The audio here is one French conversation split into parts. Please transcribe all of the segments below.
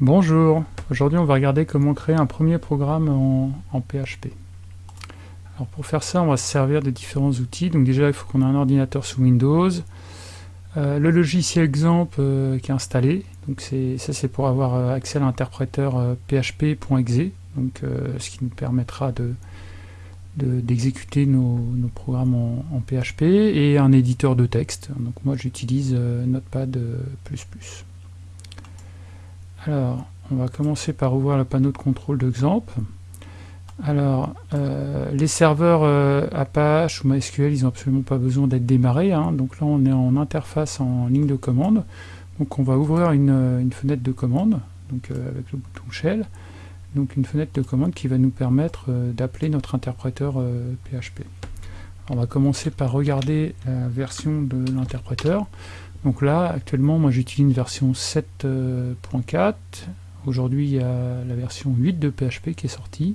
Bonjour, aujourd'hui on va regarder comment créer un premier programme en, PHP. Alors pour faire ça, on va se servir de différents outils. Donc déjà, il faut qu'on ait un ordinateur sous Windows. Euh, le logiciel exemple euh, qui est installé, donc ça c'est pour avoir euh, accès à l'interpréteur php.exe, donc ce qui nous permettra de d'exécuter nos, programmes en, en, PHP et un éditeur de texte. Donc moi j'utilise Notepad++. Alors, on va commencer par ouvrir le panneau de contrôle d'exemple. Alors, euh, les serveurs euh, Apache ou MySQL, ils n'ont absolument pas besoin d'être démarrés. Hein. Donc là, on est en interface en ligne de commande. Donc on va ouvrir une, euh, fenêtre de commande, donc avec le bouton Shell. Donc une fenêtre de commande qui va nous permettre d'appeler notre interpréteur PHP. on va commencer par regarder la version de l'interpréteur. Donc là, actuellement, moi j'utilise une version 7.4. Aujourd'hui, il y a la version 8 de PHP qui est sortie.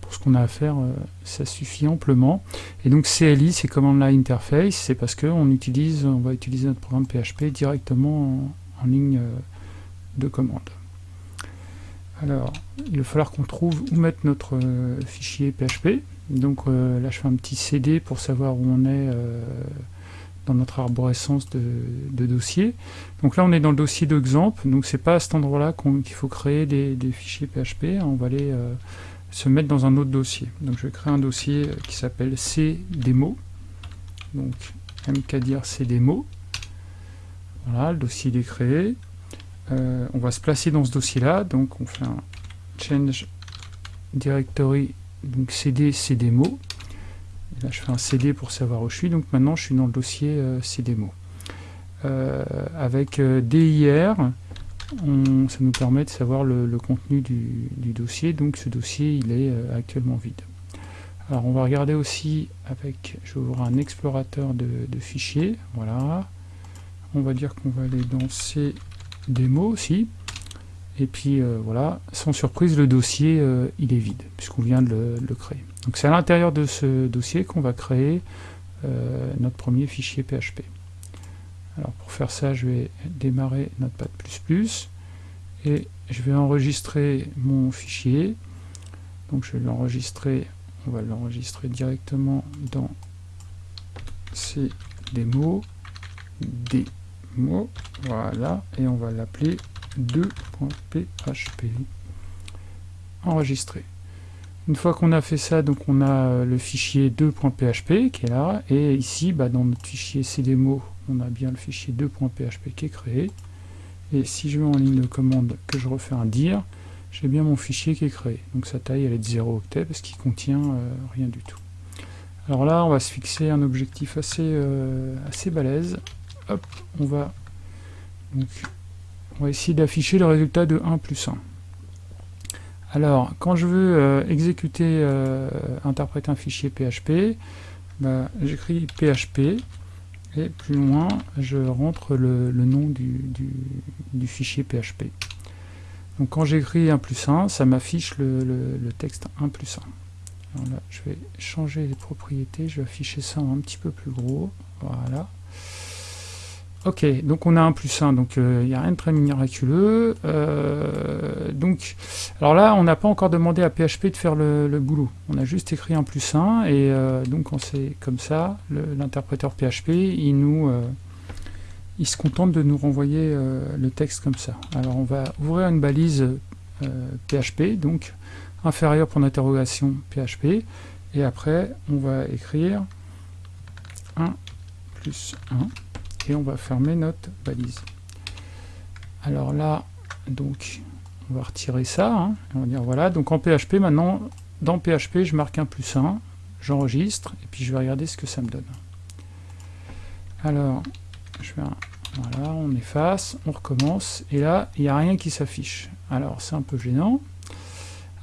Pour ce qu'on a à faire, euh, ça suffit amplement. Et donc CLI, c'est Command Line Interface, c'est parce qu'on utilise, on va utiliser notre programme PHP directement en, ligne euh, de commande. Alors, il va falloir qu'on trouve où mettre notre euh, fichier PHP. Donc là, je fais un petit CD pour savoir où on est dans notre arborescence de, dossiers. Donc là, on est dans le dossier d'exemple, donc c'est pas à cet endroit-là qu'il faut créer des, fichiers PHP, on va aller euh, se mettre dans un autre dossier. Donc je vais créer un dossier qui s'appelle cdemo, donc mkdir cdemo. Voilà, le dossier est créé. Euh, on va se placer dans ce dossier-là, donc on fait un change directory, donc cd. Là, je fais un CD pour savoir où je suis. Donc maintenant, je suis dans le dossier euh, CDMO. Euh, avec euh, DIR, ça nous permet de savoir le, contenu du, dossier. Donc ce dossier, il est actuellement vide. Alors on va regarder aussi avec, je vais ouvrir un explorateur de, fichiers. Voilà. On va dire qu'on va aller dans CDMO aussi. Et puis voilà, sans surprise, le dossier, il est vide, puisqu'on vient de le créer. Donc c'est à l'intérieur de ce dossier qu'on va créer euh, notre premier fichier PHP. Alors pour faire ça, je vais démarrer Notepad++ et je vais enregistrer mon fichier. Donc je vais l'enregistrer, on va l'enregistrer directement dans ces démos, voilà, et on va l'appeler 2.php. Enregistrer. Une fois qu'on a fait ça, donc on a euh, le fichier 2.php qui est là, et ici, bah, dans notre fichier cdemo, on a bien le fichier 2.php qui est créé. Et si je mets en ligne de commande que je refais un dir, j'ai bien mon fichier qui est créé. Donc sa taille elle est de 0 octet parce qu'il contient euh, rien du tout. Alors là, on va se fixer un objectif assez, euh, assez balèze. Hop, on va, donc, on va essayer d'afficher le résultat de 1 plus 1. Alors, quand je veux euh, exécuter, euh, interpréter un fichier PHP, bah, j'écris PHP, et plus loin, je rentre le, nom du, fichier PHP. Donc quand j'écris 1 plus 1, ça m'affiche le, le, texte 1 plus 1. Alors là, je vais changer les propriétés, je vais afficher ça un petit peu plus gros. Voilà. Ok, donc on a un plus 1, donc euh, il n'y a rien de très miraculeux. Euh, donc, alors là, on n'a pas encore demandé à PHP de faire le, boulot. On a juste écrit un plus 1, et euh, donc on c'est comme ça, l'interpréteur PHP, il nous... il se contente de nous renvoyer le texte comme ça. Alors on va ouvrir une balise PHP, donc inférieur pour l'interrogation PHP, et après on va écrire 1 plus 1 on va fermer notre balise. Alors là, donc, on va retirer ça, hein. on va dire voilà, donc en PHP maintenant, dans PHP, je marque un plus 1, j'enregistre, et puis je vais regarder ce que ça me donne. Alors, je fais un, voilà, on efface, on recommence, et là, il n'y a rien qui s'affiche. Alors, c'est un peu gênant.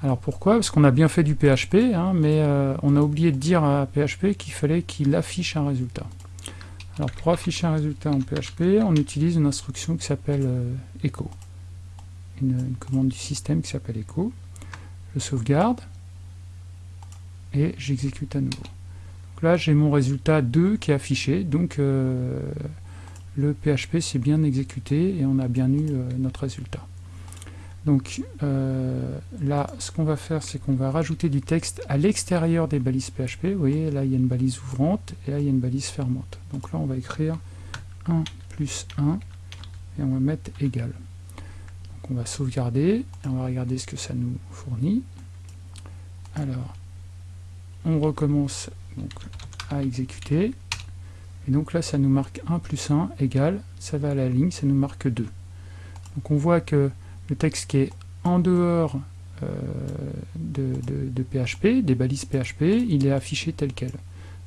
Alors pourquoi? Parce qu'on a bien fait du PHP, hein, mais euh, on a oublié de dire à PHP qu'il fallait qu'il affiche un résultat. Alors pour afficher un résultat en PHP, on utilise une instruction qui s'appelle euh, echo. Une, commande du système qui s'appelle echo. Je sauvegarde et j'exécute à nouveau. Donc là j'ai mon résultat 2 qui est affiché, donc euh, le PHP s'est bien exécuté et on a bien eu euh, notre résultat. Donc euh, là, ce qu'on va faire, c'est qu'on va rajouter du texte à l'extérieur des balises PHP. Vous voyez, là, il y a une balise ouvrante, et là, il y a une balise fermante. Donc là, on va écrire 1 plus 1, et on va mettre égal. Donc on va sauvegarder, et on va regarder ce que ça nous fournit. Alors, on recommence à exécuter. Et donc là, ça nous marque 1 plus 1 égale, ça va à la ligne, ça nous marque 2. Donc on voit que le texte qui est en dehors euh, de, PHP, des balises PHP, il est affiché tel quel.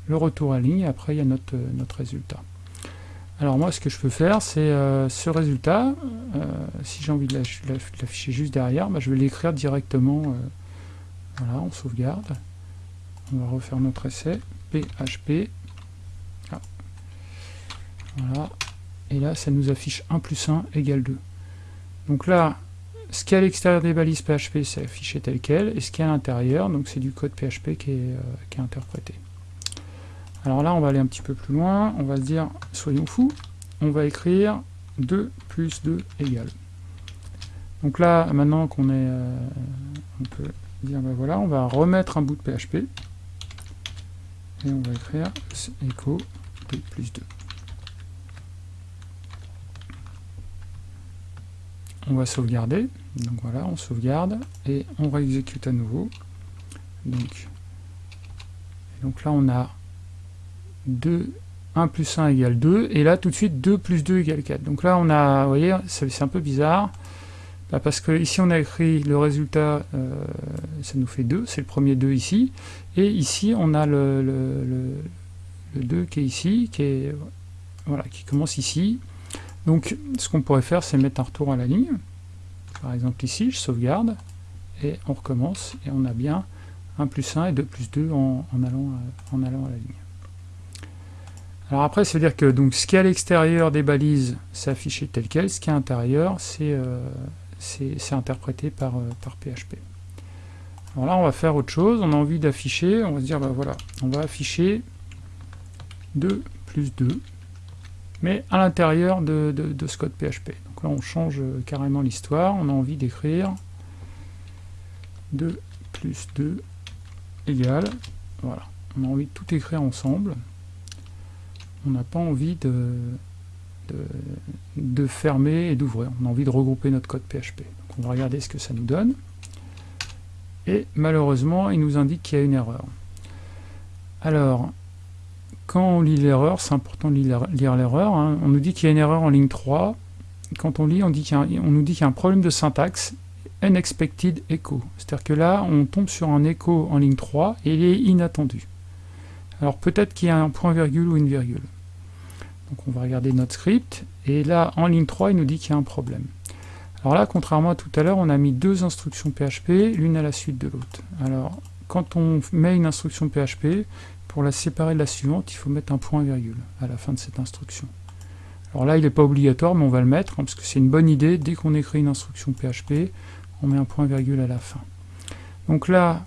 Le retour à ligne, après il y a notre, notre résultat. Alors moi, ce que je peux faire, c'est euh, ce résultat, euh, si j'ai envie de l'afficher juste derrière, bah, je vais l'écrire directement, voilà, on sauvegarde. On va refaire notre essai, PHP, ah. voilà, et là, ça nous affiche 1 plus 1 égale 2. Donc là, ce qui est à l'extérieur des balises PHP, c'est affiché tel quel, et ce qui est à l'intérieur, donc c'est du code PHP qui est, euh, qui est, interprété. Alors là, on va aller un petit peu plus loin, on va se dire, soyons fous, on va écrire 2 plus 2 égale. Donc là, maintenant qu'on est, euh, on peut dire, ben voilà, on va remettre un bout de PHP, et on va écrire echo 2 plus 2. On va sauvegarder. Donc voilà, on sauvegarde et on réexécute à nouveau. Donc, là, on a 2, 1 plus 1 égale 2, et là, tout de suite, 2 plus 2 égale 4. Donc là, on a, vous voyez, c'est un peu bizarre, bah, parce que ici, on a écrit le résultat, euh, ça nous fait 2, c'est le premier 2 ici, et ici, on a le, le, le 2 qui est ici, qui, est, voilà, qui commence ici, donc, ce qu'on pourrait faire, c'est mettre un retour à la ligne. Par exemple, ici, je sauvegarde, et on recommence, et on a bien 1 plus 1 et 2 plus 2 en, allant, à, en allant à la ligne. Alors après, ça veut dire que donc, ce qui est à l'extérieur des balises, c'est affiché tel quel, ce qui est à l'intérieur, c'est euh, interprété par, euh, par PHP. Alors là, on va faire autre chose, on a envie d'afficher, on va se dire, bah voilà, on va afficher 2 plus 2, mais à l'intérieur de, ce code PHP. Donc là, on change euh, carrément l'histoire, on a envie d'écrire 2 plus 2 égale, voilà, on a envie de tout écrire ensemble, on n'a pas envie de, de, fermer et d'ouvrir, on a envie de regrouper notre code PHP. Donc on va regarder ce que ça nous donne, et malheureusement, il nous indique qu'il y a une erreur. Alors, quand on lit l'erreur, c'est important de lire l'erreur, hein. on nous dit qu'il y a une erreur en ligne 3, quand on lit, on, dit on nous dit qu'il y a un problème de syntaxe, unexpected echo, c'est-à-dire que là, on tombe sur un écho en ligne 3, et il est inattendu. Alors peut-être qu'il y a un point-virgule ou une virgule. Donc on va regarder notre script, et là, en ligne 3, il nous dit qu'il y a un problème. Alors là, contrairement à tout à l'heure, on a mis deux instructions PHP, l'une à la suite de l'autre. Alors, quand on met une instruction PHP, pour la séparer de la suivante, il faut mettre un point virgule à la fin de cette instruction. Alors là, il n'est pas obligatoire, mais on va le mettre, hein, parce que c'est une bonne idée, dès qu'on écrit une instruction PHP, on met un point virgule à la fin. Donc là,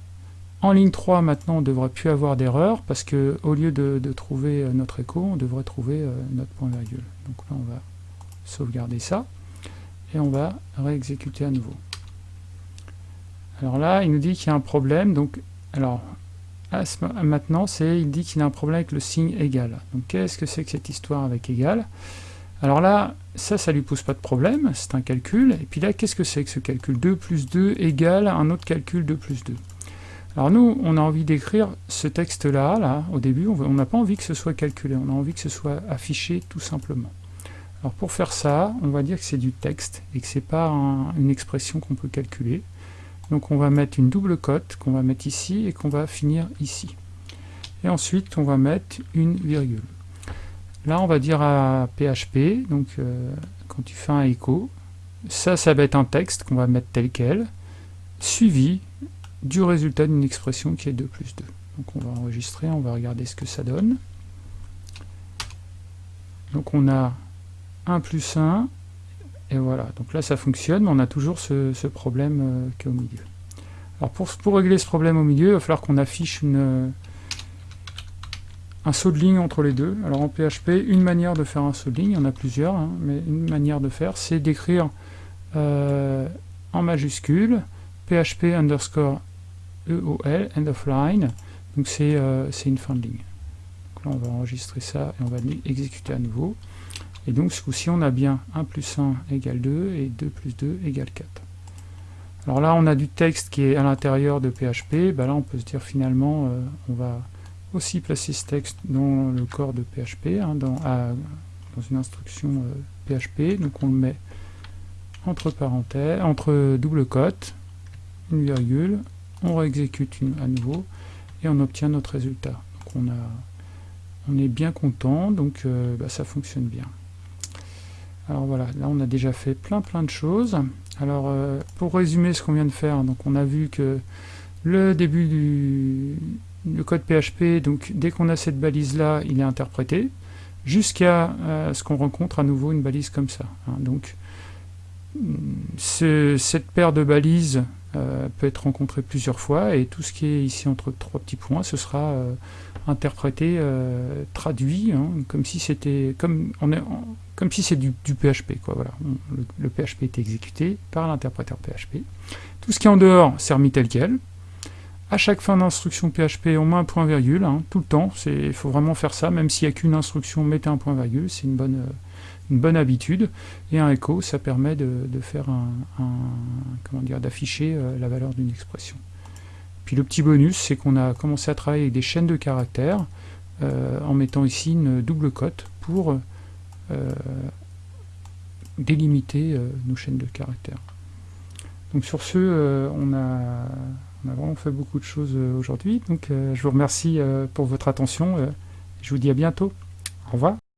en ligne 3, maintenant, on ne devrait plus avoir d'erreur, parce que au lieu de, trouver euh, notre écho, on devrait trouver euh, notre point virgule. Donc là, on va sauvegarder ça, et on va réexécuter à nouveau. Alors là, il nous dit qu'il y a un problème, donc, alors, maintenant, il dit qu'il a un problème avec le signe égal. Donc qu'est-ce que c'est que cette histoire avec égal? Alors là, ça, ça lui pose pas de problème, c'est un calcul. Et puis là, qu'est-ce que c'est que ce calcul? 2 plus 2 égale un autre calcul 2 plus 2. Alors nous, on a envie d'écrire ce texte-là, là, au début, on n'a pas envie que ce soit calculé, on a envie que ce soit affiché tout simplement. Alors pour faire ça, on va dire que c'est du texte, et que c'est pas une expression qu'on peut calculer. Donc on va mettre une double cote qu'on va mettre ici et qu'on va finir ici. Et ensuite on va mettre une virgule. Là on va dire à PHP, donc euh, quand tu fais un écho, ça ça va être un texte qu'on va mettre tel quel, suivi du résultat d'une expression qui est 2 plus 2. Donc on va enregistrer, on va regarder ce que ça donne. Donc on a 1 plus 1 et voilà, donc là ça fonctionne, mais on a toujours ce, problème euh, qui est au milieu. Alors pour, pour, régler ce problème au milieu, il va falloir qu'on affiche euh, un saut de ligne entre les deux. Alors en PHP, une manière de faire un saut de ligne, il y en a plusieurs, hein, mais une manière de faire, c'est d'écrire euh, en majuscule, php underscore EOL, end of line, donc c'est une fin de ligne. Donc là on va enregistrer ça et on va exécuter à nouveau. Et donc ce coup-ci on a bien 1 plus 1 égale 2 et 2 plus 2 égale 4. Alors là on a du texte qui est à l'intérieur de PHP, bah là on peut se dire finalement euh, on va aussi placer ce texte dans le corps de PHP, hein, dans, une instruction PHP, euh, donc on le met entre parenthèses, entre double cote, une virgule, on réexécute à nouveau et on obtient notre résultat. Donc on, est bien content, donc euh, bah, ça fonctionne bien. Alors voilà, là on a déjà fait plein plein de choses. Alors euh, pour résumer ce qu'on vient de faire, donc on a vu que le début du code PHP, donc dès qu'on a cette balise là, il est interprété, jusqu'à euh, ce qu'on rencontre à nouveau une balise comme ça. Hein. donc cette paire de balises peut être rencontrée plusieurs fois et tout ce qui est ici entre trois petits points, ce sera euh, interprété, euh, traduit, hein, comme si c'était comme on est comme si c'est du, PHP quoi. Voilà, le, PHP est exécuté par l'interpréteur PHP. Tout ce qui est en dehors, c'est remis tel quel. À chaque fin d'instruction PHP, on met un point virgule, hein, tout le temps. Il faut vraiment faire ça, même s'il n'y a qu'une instruction, mettez un point virgule, c'est une bonne une bonne habitude. Et un écho, ça permet de, faire un, comment dire, d'afficher euh, la valeur d'une expression. Puis le petit bonus, c'est qu'on a commencé à travailler avec des chaînes de caractères euh, en mettant ici une double cote pour euh, délimiter nos chaînes de caractères. Donc sur ce, on a, on, a, vraiment fait beaucoup de choses aujourd'hui. Donc je vous remercie pour votre attention. je vous dis à bientôt. Au revoir.